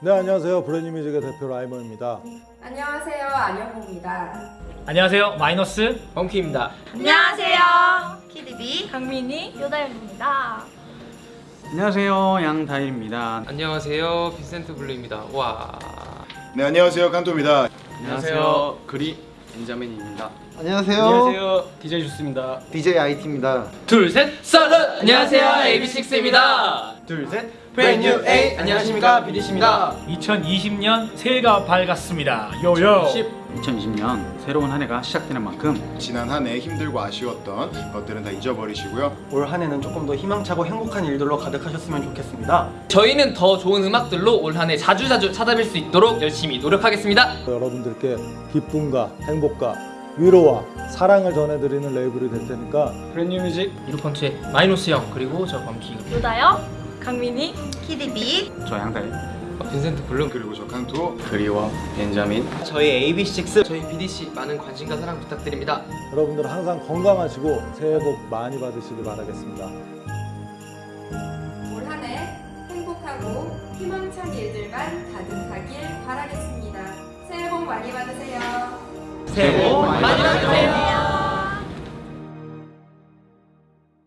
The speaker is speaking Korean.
네 안녕하세요 브랜뉴뮤직의 대표 라이머입니다. 안녕하세요 안영호입니다. 안녕하세요 마이노스 범키입니다. 안녕하세요. 키디비 강민희 요다연입니다. 안녕하세요 양다일입니다 안녕하세요 빈센트 블루입니다. 와. 네 안녕하세요 칸토입니다. 안녕하세요 그리 벤자민입니다 안녕하세요. 안녕하세요 DJ 주스입니다 DJ IT입니다. 둘, 셋, 썰은! 안녕하세요, AB6IX입니다. 둘, 셋. 브랜뉴 A! 안녕하십니까, 비디씨입니다. 2020년 새해가 밝았습니다 요요 2020년 새로운 한 해가 시작되는 만큼 지난 한 해 힘들고 아쉬웠던 것들은 다 잊어버리시고요. 올 한 해는 조금 더 희망차고 행복한 일들로 가득하셨으면 좋겠습니다. 저희는 더 좋은 음악들로 올 한 해 자주자주 찾아뵐 수 있도록 열심히 노력하겠습니다. 여러분들께 기쁨과 행복과 위로와 사랑을 전해드리는 레이블이 될 테니까 브랜뉴 뮤직 이루펀트의 마이노스 형, 그리고 저 범키, 요다연, 강민희, 키디비 저 양다일 빈센트 블루, 그리고 저 칸토 그리와 벤자민 저희 AB6IX, 저희 BDC 많은 관심과 사랑 부탁드립니다. 여러분들 항상 건강하시고 새해 복 많이 받으시길 바라겠습니다. 올 한 해 행복하고 희망찬 일들만 가득하길 바라겠습니다. 새해 복 많이 받으세요. 새해 복 많이 받으세요.